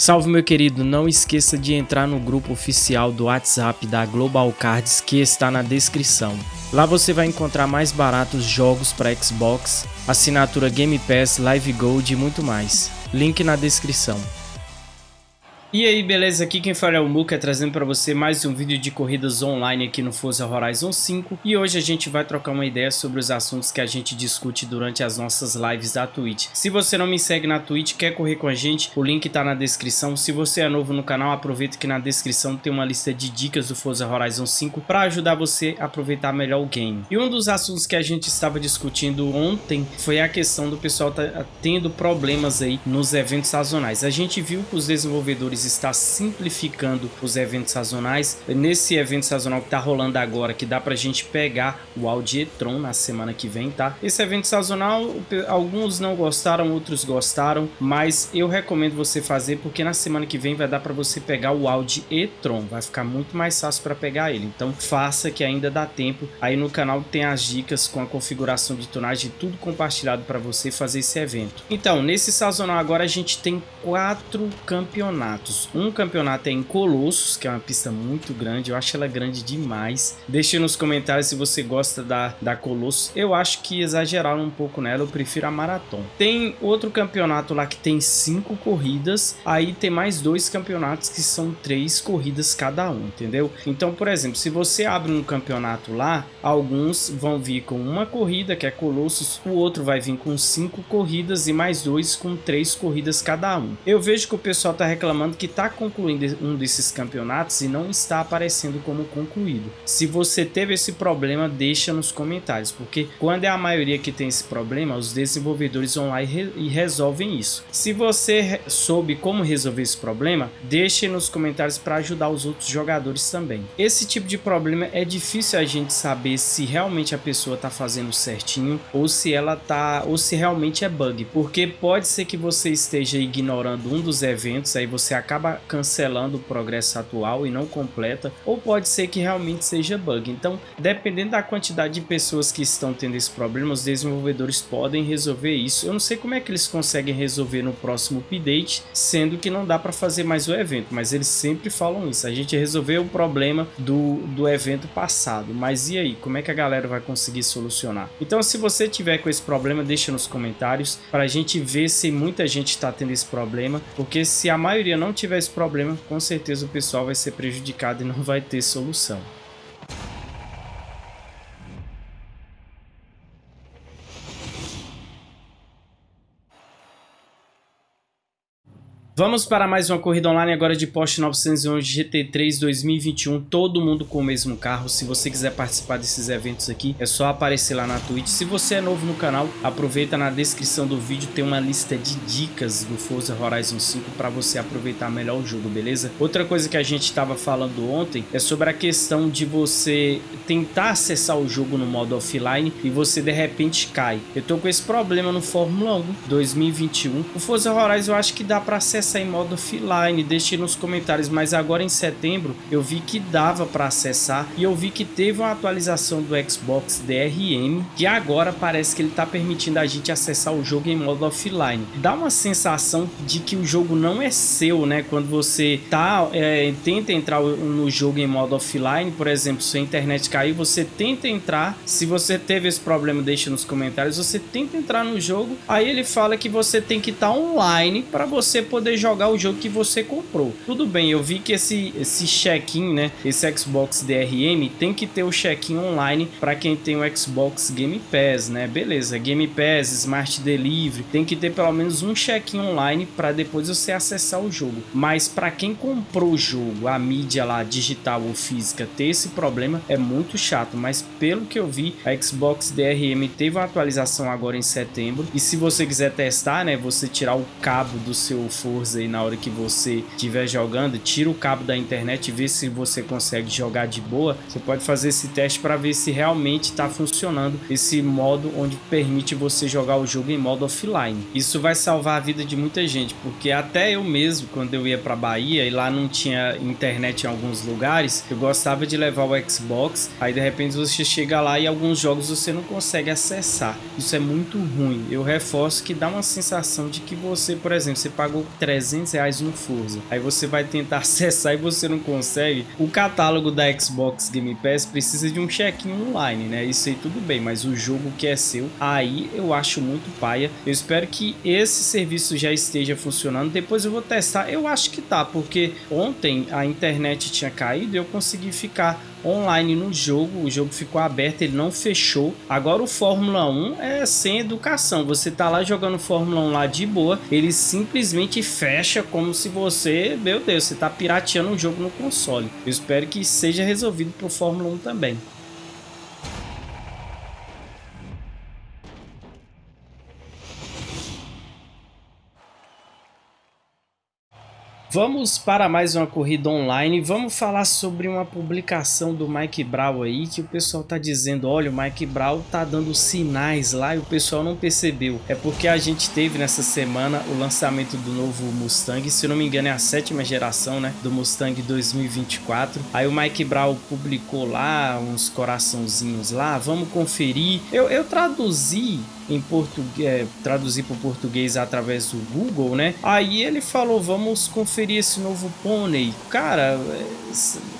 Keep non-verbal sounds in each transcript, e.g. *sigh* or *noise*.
Salve meu querido, não esqueça de entrar no grupo oficial do WhatsApp da Global Cards que está na descrição. Lá você vai encontrar mais baratos jogos para Xbox, assinatura Game Pass, Live Gold e muito mais. Link na descrição. E aí, beleza? Aqui quem fala é o Muka, trazendo para você mais um vídeo de corridas online aqui no Forza Horizon 5 e hoje a gente vai trocar uma ideia sobre os assuntos que a gente discute durante as nossas lives da Twitch. Se você não me segue na Twitch, quer correr com a gente, o link tá na descrição. Se você é novo no canal, aproveita que na descrição tem uma lista de dicas do Forza Horizon 5 para ajudar você a aproveitar melhor o game. E um dos assuntos que a gente estava discutindo ontem foi a questão do pessoal tá tendo problemas aí nos eventos sazonais. A gente viu que os desenvolvedores está simplificando os eventos sazonais. Nesse evento sazonal que está rolando agora, que dá para a gente pegar o Audi e-tron na semana que vem, tá? Esse evento sazonal, alguns não gostaram, outros gostaram, mas eu recomendo você fazer porque na semana que vem vai dar para você pegar o Audi e-tron. Vai ficar muito mais fácil para pegar ele. Então faça que ainda dá tempo. Aí no canal tem as dicas com a configuração de tonagem, tudo compartilhado para você fazer esse evento. Então, nesse sazonal agora a gente tem quatro campeonatos campeonatos. Um campeonato é em Colossos, que é uma pista muito grande. Eu acho ela grande demais. Deixe nos comentários se você gosta da, da Colossos. Eu acho que exageraram um pouco nela. Eu prefiro a Maratona. Tem outro campeonato lá que tem cinco corridas. Aí tem mais dois campeonatos que são três corridas cada um, entendeu? Então, por exemplo, se você abre um campeonato lá, alguns vão vir com uma corrida, que é Colossos. O outro vai vir com cinco corridas e mais dois com três corridas cada um. Eu vejo que o pessoal tá reclamando que está concluindo um desses campeonatos e não está aparecendo como concluído. Se você teve esse problema, deixa nos comentários, porque quando é a maioria que tem esse problema, os desenvolvedores vão lá e, re e resolvem isso. Se você soube como resolver esse problema, deixe nos comentários para ajudar os outros jogadores também. Esse tipo de problema é difícil a gente saber se realmente a pessoa está fazendo certinho ou se ela tá ou se realmente é bug, porque pode ser que você esteja ignorando um dos eventos, aí você acaba acaba cancelando o progresso atual e não completa, ou pode ser que realmente seja bug. Então, dependendo da quantidade de pessoas que estão tendo esse problema, os desenvolvedores podem resolver isso. Eu não sei como é que eles conseguem resolver no próximo update, sendo que não dá para fazer mais o evento, mas eles sempre falam isso. A gente resolveu o problema do, do evento passado, mas e aí? Como é que a galera vai conseguir solucionar? Então, se você tiver com esse problema, deixa nos comentários para a gente ver se muita gente está tendo esse problema, porque se a maioria não tiver esse problema, com certeza o pessoal vai ser prejudicado e não vai ter solução. Vamos para mais uma corrida online agora de Porsche 911 GT3 2021, todo mundo com o mesmo carro. Se você quiser participar desses eventos aqui, é só aparecer lá na Twitch. Se você é novo no canal, aproveita na descrição do vídeo, tem uma lista de dicas do Forza Horizon 5 para você aproveitar melhor o jogo, beleza? Outra coisa que a gente estava falando ontem é sobre a questão de você tentar acessar o jogo no modo offline e você de repente cai. Eu tô com esse problema no Fórmula 1 2021. O Forza Horizon eu acho que dá para acessar em modo offline, deixe nos comentários, mas agora em setembro eu vi que dava para acessar e eu vi que teve uma atualização do Xbox DRM que agora parece que ele está permitindo a gente acessar o jogo em modo offline. Dá uma sensação de que o jogo não é seu, né? Quando você tá, é, tenta entrar no jogo em modo offline, por exemplo, se a internet cair, você tenta entrar, se você teve esse problema, deixa nos comentários, você tenta entrar no jogo, aí ele fala que você tem que estar tá online para você poder jogar o jogo que você comprou. Tudo bem, eu vi que esse, esse check-in, né, esse Xbox DRM tem que ter o check-in online para quem tem o Xbox Game Pass, né? Beleza, Game Pass, Smart Delivery, tem que ter pelo menos um check-in online para depois você acessar o jogo. Mas para quem comprou o jogo, a mídia lá digital ou física, ter esse problema é muito chato, mas pelo que eu vi, a Xbox DRM teve uma atualização agora em setembro e se você quiser testar, né, você tirar o cabo do seu Forza aí na hora que você estiver jogando, tira o cabo da internet e vê se você consegue jogar de boa. Você pode fazer esse teste para ver se realmente está funcionando esse modo onde permite você jogar o jogo em modo offline. Isso vai salvar a vida de muita gente, porque até eu mesmo, quando eu ia para Bahia e lá não tinha internet em alguns lugares, eu gostava de levar o Xbox, aí de repente você chega lá e alguns jogos você não consegue acessar. Isso é muito ruim. Eu reforço que dá uma sensação de que você, por exemplo, você pagou 300 reais no Forza. Aí você vai tentar *laughs* acessar e você não consegue. O catálogo da Xbox Game Pass precisa de um check-in online, né? Isso aí tudo bem, mas o jogo que é seu, aí eu acho muito paia. Eu espero que esse serviço já esteja funcionando. Depois eu vou testar. Eu acho que tá, porque ontem a internet tinha caído e eu consegui ficar online no jogo, o jogo ficou aberto, ele não fechou. Agora o Fórmula 1 é sem educação, você tá lá jogando Fórmula 1 lá de boa, ele simplesmente fecha como se você, meu Deus, você tá pirateando o jogo no console. Eu espero que seja resolvido pro Fórmula 1 também. Vamos para mais uma corrida online, vamos falar sobre uma publicação do Mike Brown aí, que o pessoal tá dizendo, olha, o Mike Brown tá dando sinais lá e o pessoal não percebeu. É porque a gente teve nessa semana o lançamento do novo Mustang, se não me engano é a sétima geração, né, do Mustang 2024. Aí o Mike Brown publicou lá uns coraçãozinhos lá, vamos conferir. Eu, eu traduzi em português, é, traduzir para o português através do Google, né? Aí ele falou, vamos conferir esse novo pônei. Cara,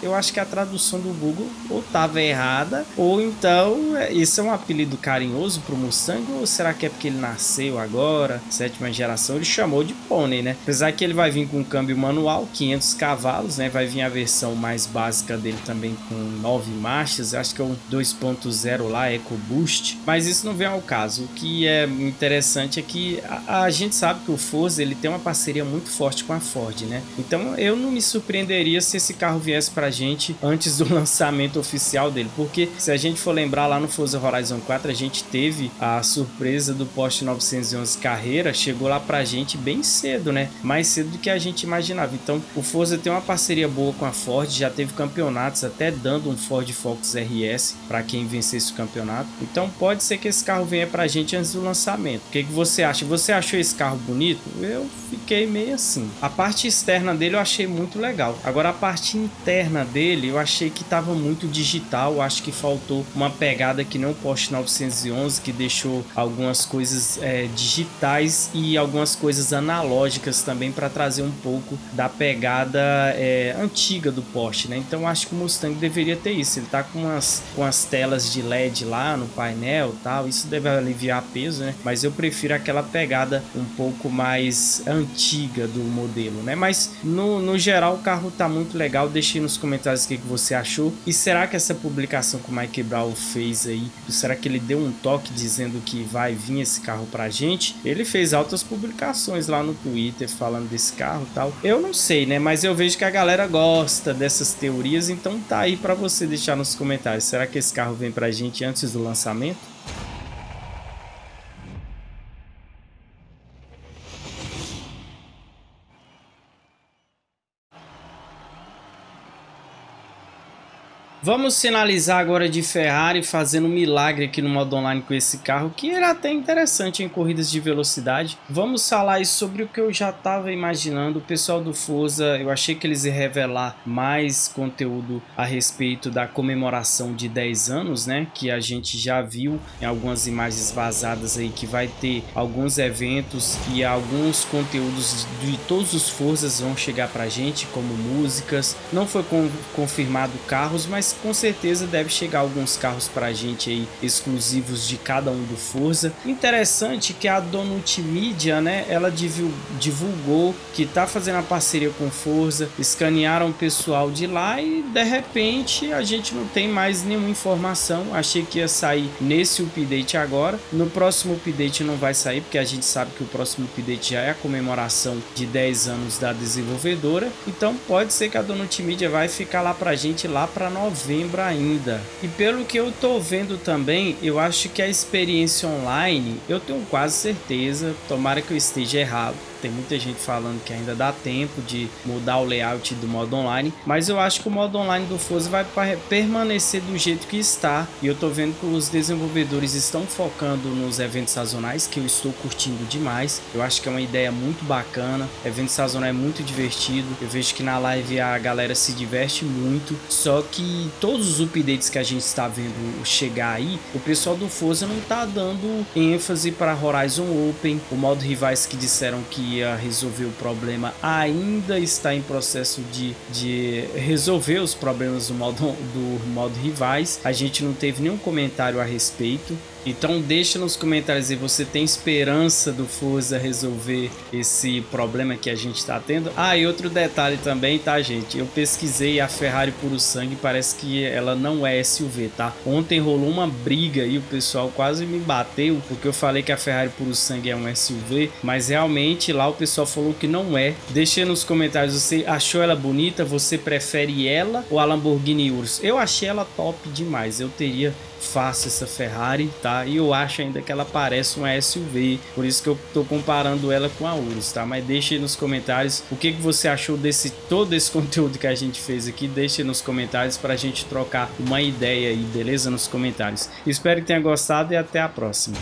eu acho que a tradução do Google ou estava errada, ou então é, esse é um apelido carinhoso para o Mustang, ou será que é porque ele nasceu agora, sétima geração, ele chamou de pônei, né? Apesar que ele vai vir com câmbio manual, 500 cavalos, né? Vai vir a versão mais básica dele também com 9 marchas, acho que é o 2.0 lá, EcoBoost, mas isso não vem ao caso que é interessante é que a, a, gente sabe que o Forza ele tem uma parceria muito forte com a Ford, né? Então eu não me surpreenderia se esse carro viesse pra gente antes do *laughs* lançamento oficial dele, porque se a gente for lembrar lá no Forza Horizon 4, a gente teve a surpresa do Porsche 911 Carreira, chegou lá pra gente bem cedo, né? Mais cedo do que a gente imaginava. Então o Forza tem uma parceria boa com a Ford, já teve campeonatos até dando um Ford Focus RS para quem vencesse o campeonato. Então pode ser que esse carro venha pra gente antes do lançamento. O que, que você acha? Você achou esse carro bonito? Eu fiquei meio assim. A parte externa dele eu achei muito legal. Agora a parte interna dele eu achei que estava muito digital. Acho que faltou uma pegada que nem o Porsche 911 que deixou algumas coisas é, digitais e algumas coisas analógicas também para trazer um pouco da pegada é, antiga do Porsche, né? Então acho que o Mustang deveria ter isso. Ele tá com umas, com as telas de LED lá no painel, tal. Isso deve aliviar peso, né? Mas eu prefiro aquela pegada um pouco mais antiga do modelo, né? Mas no, no geral o carro tá muito legal. Deixe nos comentários o que, que você achou. E será que essa publicação que o Mike Brown fez aí, será que ele deu um toque dizendo que vai vir esse carro pra gente? Ele fez altas publicações lá no Twitter falando desse carro e tal. Eu não sei, né? Mas eu vejo que a galera gosta dessas teorias, então tá aí para você deixar nos comentários. Será que esse carro vem pra gente antes do lançamento? Vamos finalizar agora de Ferrari fazendo um milagre aqui no modo online com esse carro, que era até interessante em corridas de velocidade. Vamos falar sobre o que eu já estava imaginando. O pessoal do Forza, eu achei que eles iam revelar mais conteúdo a respeito da comemoração de 10 anos, né? Que a gente já viu em algumas imagens vazadas aí, que vai ter alguns eventos e alguns conteúdos de todos os Forzas vão chegar pra gente, como músicas. Não foi confirmado carros, mas com certeza deve chegar alguns carros para a gente aí exclusivos de cada um do Forza. Interessante que a Donut Media, né, ela divulgou que tá fazendo a parceria com Forza, escanearam o pessoal de lá e de repente a gente não tem mais nenhuma informação. Achei que ia sair nesse update agora. No próximo update não vai sair porque a gente sabe que o próximo update já é a comemoração de 10 anos da desenvolvedora. Então pode ser que a Donut Media vai ficar lá pra gente lá para novembro novembro ainda. E pelo que eu tô vendo também, eu acho que a experiência online, eu tenho quase certeza, tomara que eu esteja errado, tem muita gente falando que ainda dá tempo de mudar o layout do modo online, mas eu acho que o modo online do Forza vai permanecer do jeito que está. E eu tô vendo que os desenvolvedores estão focando nos eventos sazonais, que eu estou curtindo demais. Eu acho que é uma ideia muito bacana. Evento sazonal é muito divertido. Eu vejo que na live a galera se diverte muito. Só que todos os updates que a gente está vendo chegar aí, o pessoal do Forza não tá dando ênfase para Horizon Open, o modo rivais que disseram que ia resolver o problema, ainda está em processo de, de resolver os problemas do modo, do modo rivais. A gente não teve nenhum comentário a respeito. Então deixa nos comentários aí, você tem esperança do Forza resolver esse problema que a gente está tendo? Ah, e outro detalhe também, tá gente? Eu pesquisei a Ferrari Puro Sangue, parece que ela não é SUV, tá? Ontem rolou uma briga e o pessoal quase me bateu, porque eu falei que a Ferrari Puro Sangue é um SUV, mas realmente lá o pessoal falou que não é. Deixa nos comentários, você achou ela bonita? Você prefere ela ou a Lamborghini Urus? Eu achei ela top demais, eu teria fácil essa Ferrari, tá? E eu acho ainda que ela parece uma SUV, por isso que eu tô comparando ela com a Urus, tá? Mas deixe nos comentários o que, que você achou desse todo esse *laughs* conteúdo que a gente fez aqui, deixe nos comentários para a gente trocar uma ideia aí, beleza? Nos comentários. Espero que tenha gostado e até a próxima.